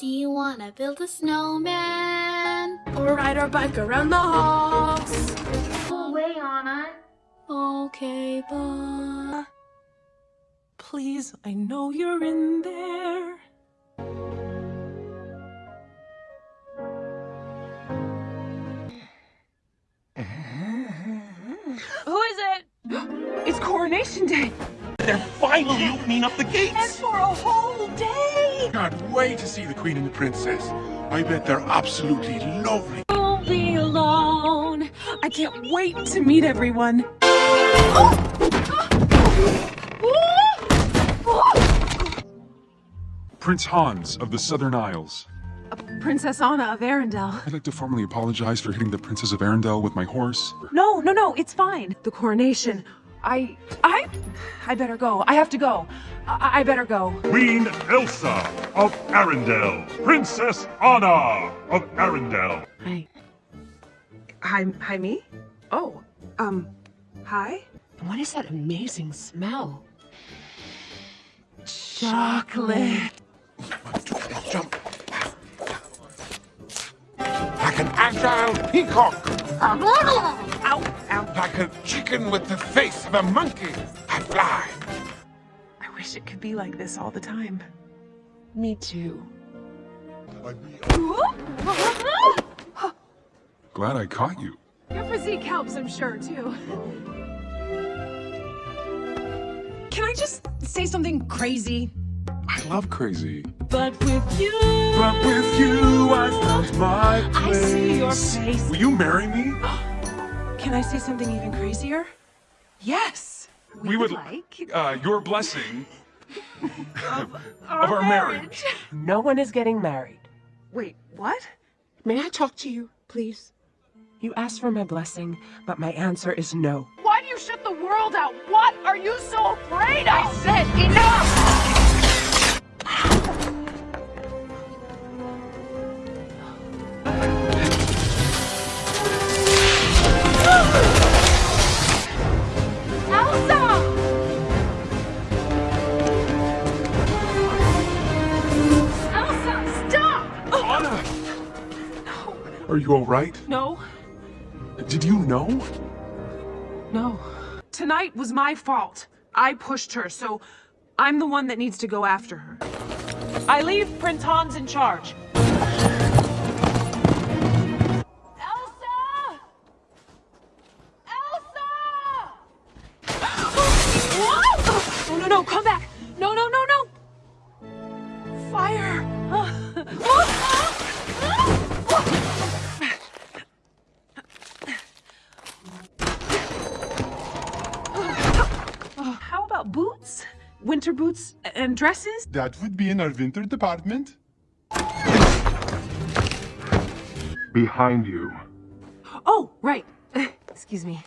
Do you wanna build a snowman? Or ride our bike around the halls. Go away, Anna. Okay, bye. Please, I know you're in there. Who is it? It's Coronation Day. They're finally opening up the gates! And for a whole day. Can't wait to see the Queen and the Princess. I bet they're absolutely lovely. Won't be alone. I can't wait to meet everyone. Prince Hans of the Southern Isles. Princess Anna of Arendelle. I'd like to formally apologize for hitting the Princess of Arendelle with my horse. No, no, no, it's fine. The coronation. I, I, I better go. I have to go. I, I better go. Queen Elsa of Arendelle, Princess Anna of Arendelle. Hi. Hi, hi, me? Oh, um, hi? What is that amazing smell? Chocolate. Jump. Like an agile peacock. Ow, ow. Like a chicken with the face of a monkey. I fly. I wish it could be like this all the time. Me too. Glad I caught you. Your physique helps, I'm sure, too. Can I just say something crazy? I love crazy. But with you, But with you, I found my I place. see your face. Will you marry me? Can I say something even crazier? Yes. We would like Uh, your blessing. of of our marriage. No one is getting married. Wait, what? May I talk to you, please? You asked for my blessing, but my answer is no. Why do you shut the world out? What are you so afraid of? I said enough! Are you alright? No, Did you know? no. Tonight was my fault. I pushed her, so I'm the one that needs to go after her. I leave Prince Hans in charge. Elsa! Elsa! No, no, no, come back! Winter boots and dresses? That would be in our winter department. Behind you. Oh, right. Excuse me.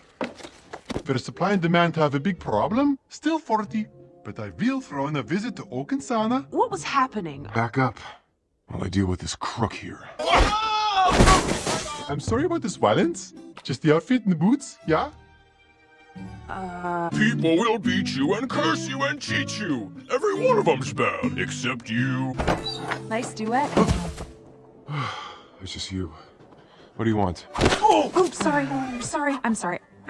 For supply and demand have a big problem, still 40. But I will throw in a visit to Oaken's sauna. What was happening? Back up while I deal with this crook here. I'm sorry about this violence. Just the outfit and the boots, yeah? Uh, People will beat you and curse you and cheat you. Every one of them's bad, except you. nice duet. It's just you. What do you want? Oh, sorry. Sorry. I'm sorry.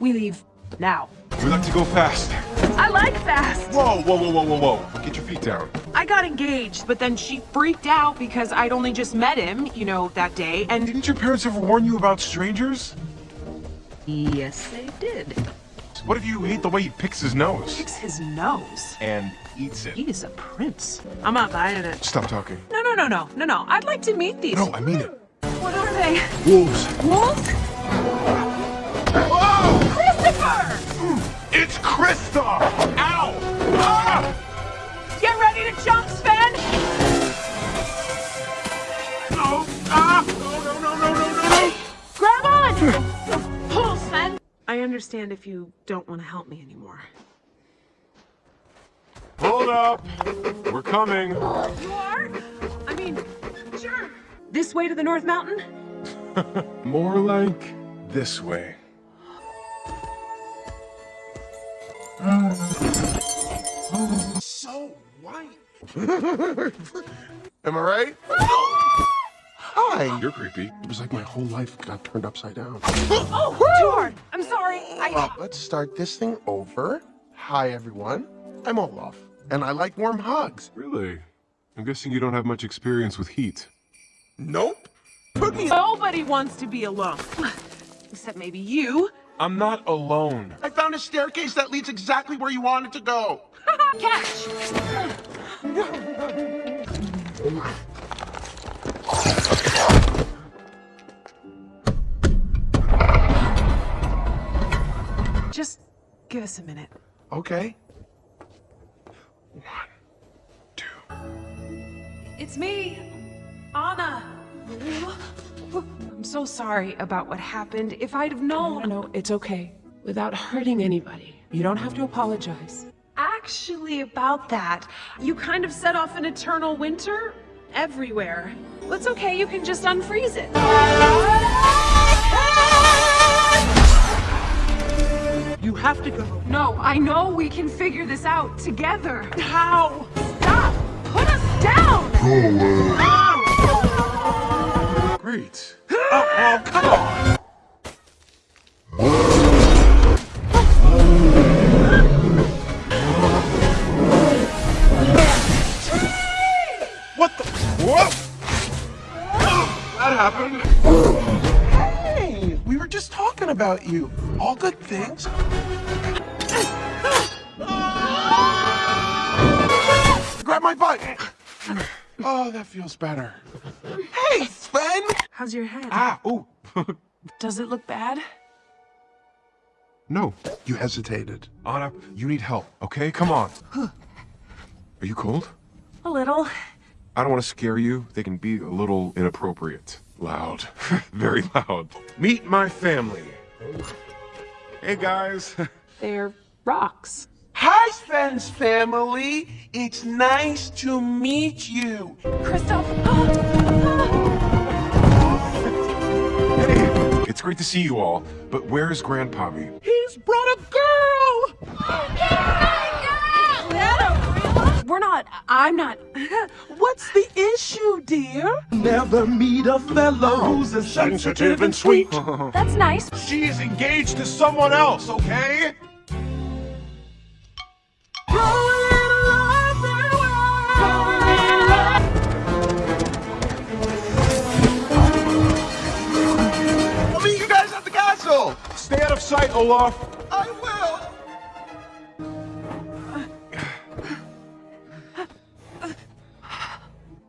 we leave now. We like to go fast. I like fast. Whoa, whoa, whoa, whoa, whoa, whoa. Get your feet down. I got engaged, but then she freaked out because I'd only just met him, you know, that day, and Didn't your parents ever warn you about strangers? Yes, they did. What if you hate the way he picks his nose? picks his nose. And eats it. He is a prince. I'm not buying it. Stop talking. No, no, no, no, no, no. I'd like to meet these. No, I mean it. What are they? Wolves. Wolves? Oh! Christopher! It's Kristoff! Ow! Understand if you don't want to help me anymore. Hold up! We're coming. You are? I mean, sure. This way to the North Mountain? More like this way. So white. Am I right? Hi. You're creepy. It was like my whole life got turned upside down. Oh, too hard. I'm sorry. I. Uh, let's start this thing over. Hi, everyone. I'm Olaf, and I like warm hugs. Really? I'm guessing you don't have much experience with heat. Nope. Put me. Nobody wants to be alone. Except maybe you. I'm not alone. I found a staircase that leads exactly where you wanted to go. Catch! Just give us a minute. Okay. One, two. It's me, Anna. I'm so sorry about what happened. If I'd have known. No, no, it's okay. Without hurting anybody. You don't have to apologize. Actually, about that, you kind of set off an eternal winter everywhere. It's okay, you can just unfreeze it. Have to go. No, I know we can figure this out together. How? Stop! Put us down! Great. oh, oh, come on! About you. All good things. Grab my butt. Oh, that feels better. Hey, Sven! How's your head? Ah, oh. Does it look bad? no. You hesitated. Anna, you need help, okay? Come on. Are you cold? A little. I don't want to scare you. They can be a little inappropriate. Loud. Very loud. Meet my family. Hey, guys. They're rocks. Hi, Sven's family. It's nice to meet you. Kristoff! Ah, ah. Hey, it's great to see you all, but where's Grandpappy? He's brought a girl. Oh, We're not. I'm not. What's the issue, dear? Never meet a fellow oh, who's as sensitive and sweet. That's nice. She is engaged to someone else, okay? I'll meet you guys at the castle. Stay out of sight, Olaf. I will.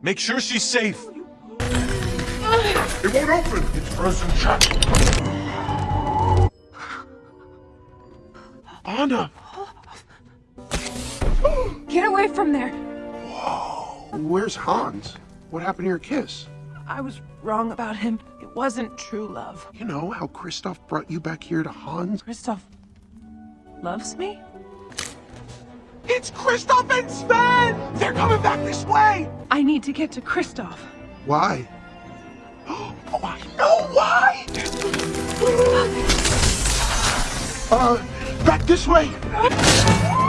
Make sure she's safe. It won't open. It's frozen shut. Anna, Get away from there. Whoa. Where's Hans? What happened to your kiss? I was wrong about him. It wasn't true love. You know how Kristoff brought you back here to Hans? Kristoff loves me? It's Kristoff and Sven! They're coming back this way! I need to get to Kristoff. Why? Oh, I know why! Uh, back this way!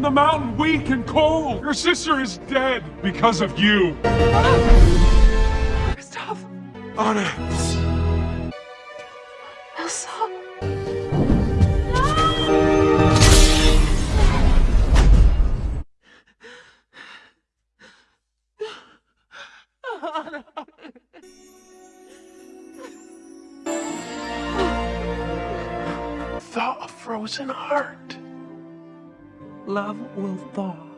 from the mountain weak and cold. Your sister is dead because of you. Kristoff? Anna, Elsa? Thaw a frozen heart. Love will thaw.